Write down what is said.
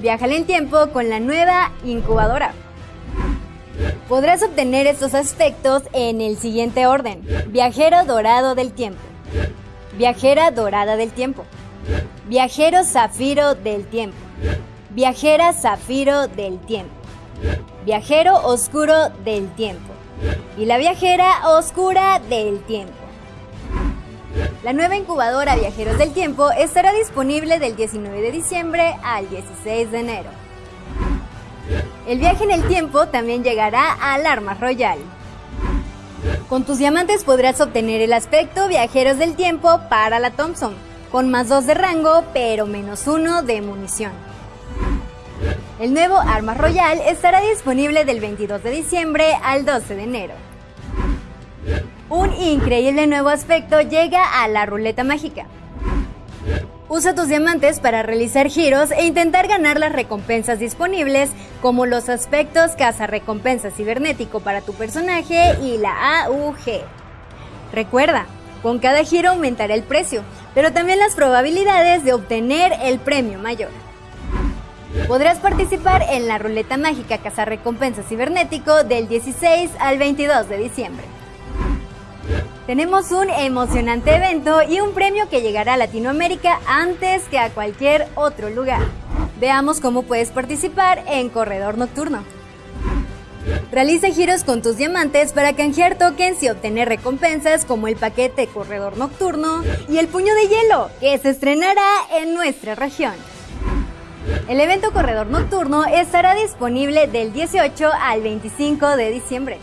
Viaja en tiempo con la nueva incubadora. Podrás obtener estos aspectos en el siguiente orden. Viajero dorado del tiempo. Viajera dorada del tiempo. Viajero zafiro del tiempo. Viajera zafiro del tiempo. Viajero oscuro del tiempo. Y la viajera oscura del tiempo. La nueva incubadora Viajeros del Tiempo estará disponible del 19 de diciembre al 16 de enero. El viaje en el tiempo también llegará al Arma Royal. Con tus diamantes podrás obtener el aspecto Viajeros del Tiempo para la Thompson, con más 2 de rango pero menos 1 de munición. El nuevo Arma Royal estará disponible del 22 de diciembre al 12 de enero. Un increíble nuevo aspecto llega a la ruleta mágica. Usa tus diamantes para realizar giros e intentar ganar las recompensas disponibles como los aspectos Caza Recompensa Cibernético para tu personaje y la AUG. Recuerda, con cada giro aumentará el precio, pero también las probabilidades de obtener el premio mayor. Podrás participar en la ruleta mágica Caza Recompensa Cibernético del 16 al 22 de diciembre. Tenemos un emocionante evento y un premio que llegará a Latinoamérica antes que a cualquier otro lugar. Veamos cómo puedes participar en Corredor Nocturno. Realiza giros con tus diamantes para canjear tokens y obtener recompensas como el paquete Corredor Nocturno y el puño de hielo, que se estrenará en nuestra región. El evento Corredor Nocturno estará disponible del 18 al 25 de diciembre.